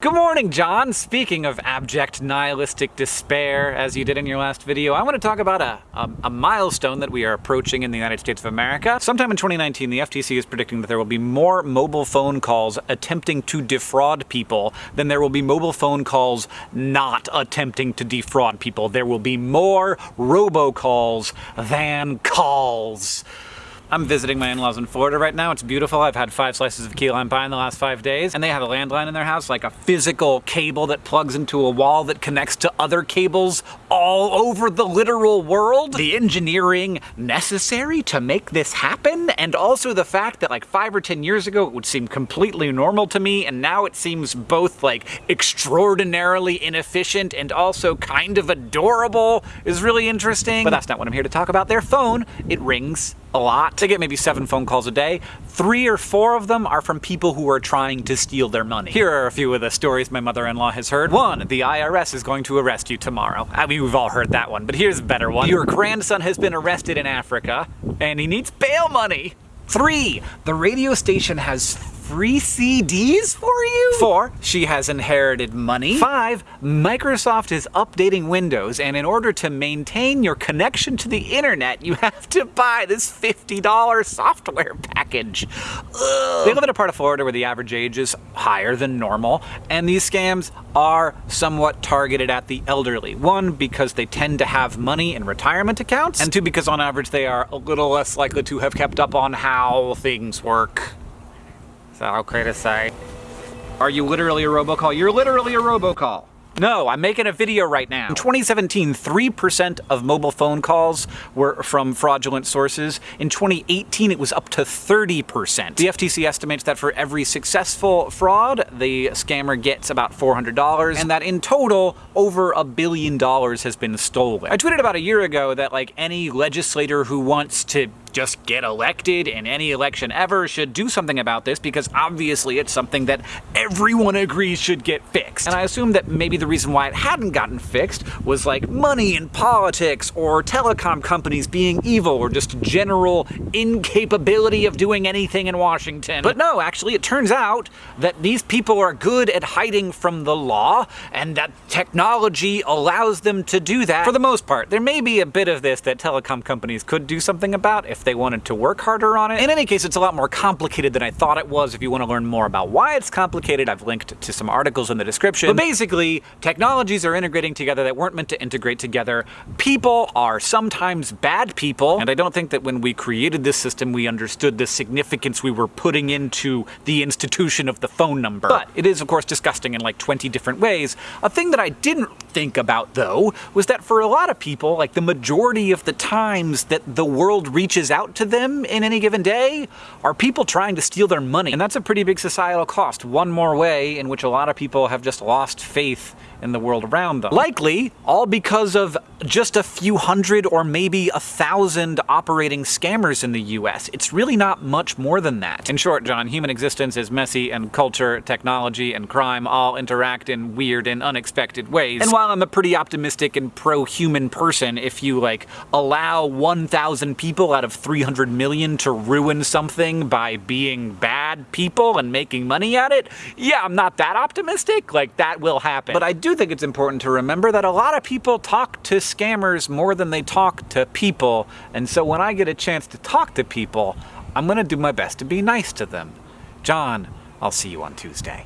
Good morning, John! Speaking of abject nihilistic despair, as you did in your last video, I want to talk about a, a, a, milestone that we are approaching in the United States of America. Sometime in 2019, the FTC is predicting that there will be more mobile phone calls attempting to defraud people than there will be mobile phone calls not attempting to defraud people. There will be more robocalls than calls. I'm visiting my in-laws in Florida right now. It's beautiful. I've had five slices of key lime pie in the last five days. And they have a landline in their house, like a physical cable that plugs into a wall that connects to other cables all over the literal world. The engineering necessary to make this happen, and also the fact that like five or 10 years ago it would seem completely normal to me, and now it seems both like extraordinarily inefficient and also kind of adorable is really interesting. But that's not what I'm here to talk about. Their phone, it rings a lot. They get maybe seven phone calls a day. Three or four of them are from people who are trying to steal their money. Here are a few of the stories my mother-in-law has heard. One, the IRS is going to arrest you tomorrow. I mean, we've all heard that one, but here's a better one. Your grandson has been arrested in Africa, and he needs bail money. Three, the radio station has free CDs for you? Four, she has inherited money. Five, Microsoft is updating Windows, and in order to maintain your connection to the internet, you have to buy this $50 software package. Ugh. They live in a part of Florida where the average age is higher than normal, and these scams are somewhat targeted at the elderly. One, because they tend to have money in retirement accounts, and two, because on average they are a little less likely to have kept up on how things work. Is that okay to say? Are you literally a robocall? You're literally a robocall. No, I'm making a video right now. In 2017, 3% of mobile phone calls were from fraudulent sources. In 2018, it was up to 30%. The FTC estimates that for every successful fraud, the scammer gets about $400, and that in total, over a billion dollars has been stolen. I tweeted about a year ago that like any legislator who wants to just get elected in any election ever should do something about this because obviously it's something that everyone agrees should get fixed. And I assume that maybe the reason why it hadn't gotten fixed was like money in politics or telecom companies being evil or just general incapability of doing anything in Washington. But no, actually it turns out that these people are good at hiding from the law and that technology allows them to do that for the most part. There may be a bit of this that telecom companies could do something about if they wanted to work harder on it. In any case, it's a lot more complicated than I thought it was. If you want to learn more about why it's complicated, I've linked to some articles in the description. But basically, technologies are integrating together that weren't meant to integrate together. People are sometimes bad people, and I don't think that when we created this system, we understood the significance we were putting into the institution of the phone number. But it is, of course, disgusting in like 20 different ways. A thing that I didn't think about, though, was that for a lot of people, like the majority of the times that the world reaches out out to them in any given day are people trying to steal their money. And that's a pretty big societal cost. One more way in which a lot of people have just lost faith in the world around them. Likely, all because of just a few hundred or maybe a thousand operating scammers in the US. It's really not much more than that. In short, John, human existence is messy and culture, technology, and crime all interact in weird and unexpected ways. And while I'm a pretty optimistic and pro-human person, if you like allow 1,000 people out of 300 million to ruin something by being bad people and making money at it, yeah, I'm not that optimistic. Like, that will happen. But I do think it's important to remember that a lot of people talk to scammers more than they talk to people, and so when I get a chance to talk to people, I'm gonna do my best to be nice to them. John, I'll see you on Tuesday.